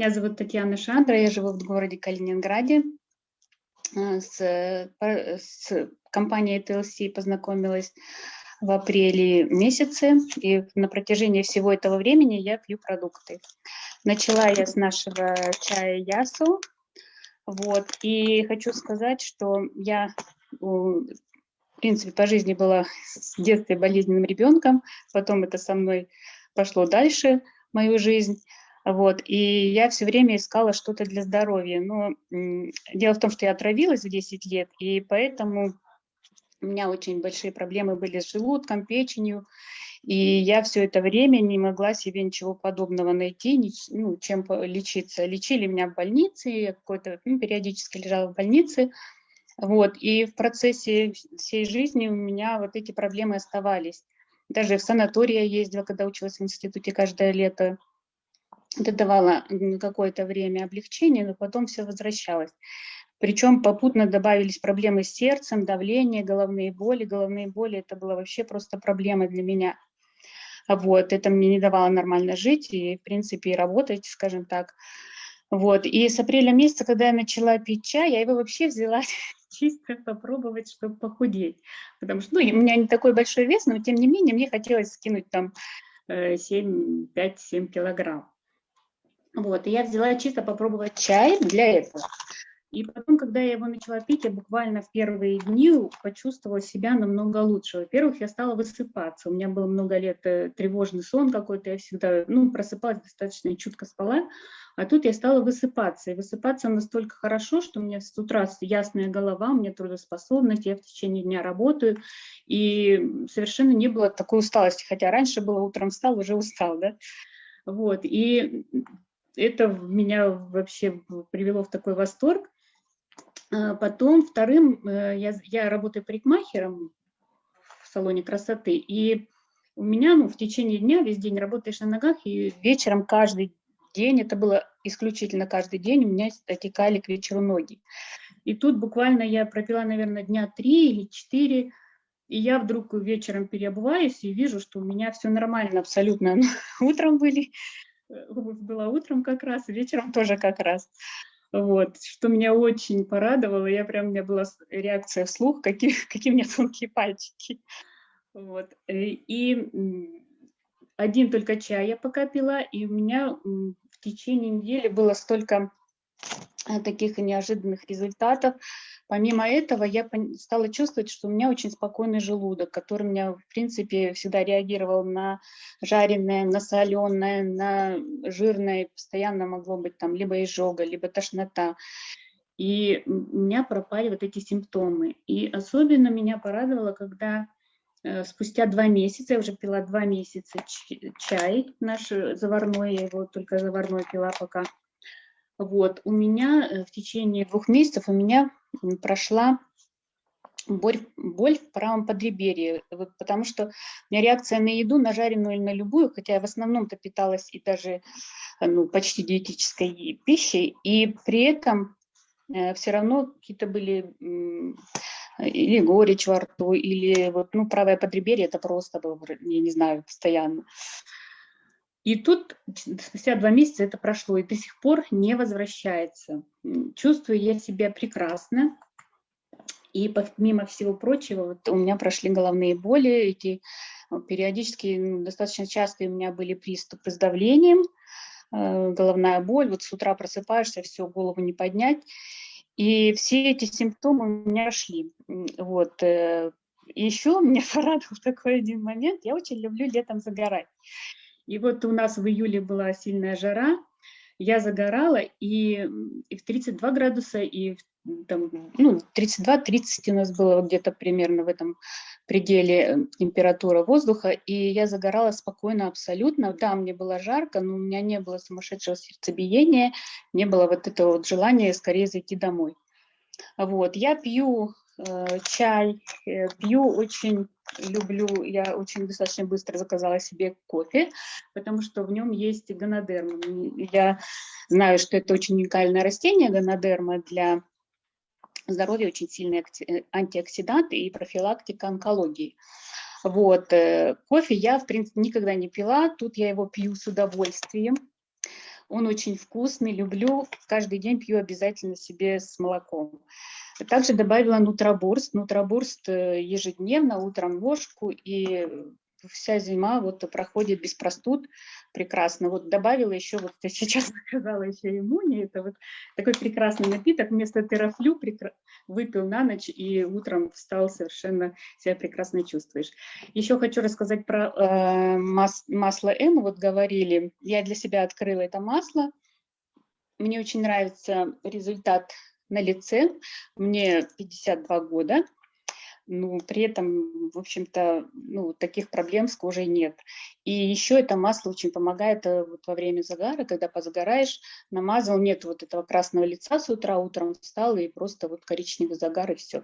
Меня зовут Татьяна Шандра, я живу в городе Калининграде. Э, с, с компанией TLC познакомилась в апреле месяце, и на протяжении всего этого времени я пью продукты. Начала я с нашего чая Ясу, вот, и хочу сказать, что я, в принципе, по жизни была с детства болезненным ребенком, потом это со мной пошло дальше, мою жизнь, вот, и я все время искала что-то для здоровья. Но дело в том, что я отравилась в 10 лет, и поэтому у меня очень большие проблемы были с желудком, печенью, и я все это время не могла себе ничего подобного найти, ну, чем лечиться. Лечили меня в больнице, я какой-то ну, периодически лежала в больнице, вот, и в процессе всей жизни у меня вот эти проблемы оставались. Даже в санатории я ездила, когда училась в институте каждое лето, это давало какое-то время облегчения, но потом все возвращалось. Причем попутно добавились проблемы с сердцем, давление, головные боли. Головные боли – это было вообще просто проблема для меня. Вот, это мне не давало нормально жить и, в принципе, и работать, скажем так. Вот, и с апреля месяца, когда я начала пить чай, я его вообще взяла чисто попробовать, чтобы похудеть. Потому что, ну, у меня не такой большой вес, но, тем не менее, мне хотелось скинуть там 7, 5-7 килограмм. Вот, и я взяла чисто попробовать чай для этого. И потом, когда я его начала пить, я буквально в первые дни почувствовала себя намного лучше. Во-первых, я стала высыпаться. У меня был много лет э, тревожный сон какой-то, я всегда ну, просыпалась достаточно чутко спала. А тут я стала высыпаться. И высыпаться настолько хорошо, что у меня с утра ясная голова, у меня трудоспособность, я в течение дня работаю. И совершенно не было такой усталости. Хотя раньше было утром встал, уже устал, да. Вот, и это меня вообще привело в такой восторг. А потом вторым, э, я, я работаю парикмахером в салоне красоты, и у меня ну, в течение дня, весь день работаешь на ногах, и вечером каждый день, это было исключительно каждый день, у меня отекали к вечеру ноги. И тут буквально я пропила, наверное, дня три или четыре, и я вдруг вечером переобуваюсь и вижу, что у меня все нормально абсолютно. Утром были обувь была утром как раз, вечером тоже как раз. Вот, что меня очень порадовало, я прям, у меня была реакция вслух, какие, какие у меня тонкие пальчики. Вот, э, и один только чай я пока пила, и у меня в течение недели было столько э, таких неожиданных результатов, Помимо этого, я стала чувствовать, что у меня очень спокойный желудок, который у меня, в принципе, всегда реагировал на жареное, на соленое, на жирное. Постоянно могло быть там либо изжога, либо тошнота. И у меня пропали вот эти симптомы. И особенно меня порадовало, когда э, спустя два месяца, я уже пила два месяца чай наш заварной, я его только заварной пила пока, вот, у меня э, в течение двух месяцев у меня прошла боль, боль в правом подреберье, потому что у меня реакция на еду, на жареную или на любую, хотя я в основном-то питалась и даже ну, почти диетической пищей, и при этом э, все равно какие-то были или горечь во рту, или вот, ну, правое подреберье, это просто было, я не знаю, постоянно. И тут спустя два месяца это прошло, и до сих пор не возвращается. Чувствую я себя прекрасно. И помимо всего прочего, вот у меня прошли головные боли, эти э, периодически, ну, достаточно часто у меня были приступы с давлением, э, головная боль, вот с утра просыпаешься, все, голову не поднять. И все эти симптомы у меня шли. Вот. Э, еще меня порадовал такой один момент, я очень люблю летом загорать. И вот у нас в июле была сильная жара, я загорала, и, и в 32 градуса, и там, ну, 32-30 у нас было где-то примерно в этом пределе э, температура воздуха, и я загорала спокойно абсолютно. Да, мне было жарко, но у меня не было сумасшедшего сердцебиения, не было вот этого вот желания скорее зайти домой. Вот, я пью Э, чай, э, пью очень, люблю, я очень достаточно быстро заказала себе кофе, потому что в нем есть гонодерма. Я знаю, что это очень уникальное растение, гонодерма, для здоровья очень сильный э, антиоксидант и профилактика онкологии. Вот, кофе я, в принципе, никогда не пила, тут я его пью с удовольствием. Он очень вкусный, люблю. Каждый день пью обязательно себе с молоком. Также добавила нутробурст. Нутробурст э, ежедневно, утром ложку, и вся зима вот проходит без простуд прекрасно. Вот добавила еще, вот я сейчас сказала еще иммуни, это вот такой прекрасный напиток, вместо терафлю выпил на ночь и утром встал, совершенно себя прекрасно чувствуешь. Еще хочу рассказать про э, мас... масло М, вот говорили, я для себя открыла это масло, мне очень нравится результат на лице, мне 52 года, ну, при этом, в общем-то, ну, таких проблем с кожей нет. И еще это масло очень помогает э, вот во время загара, когда позагораешь, намазал, нет вот этого красного лица с утра, утром встал и просто вот коричневый загар и все.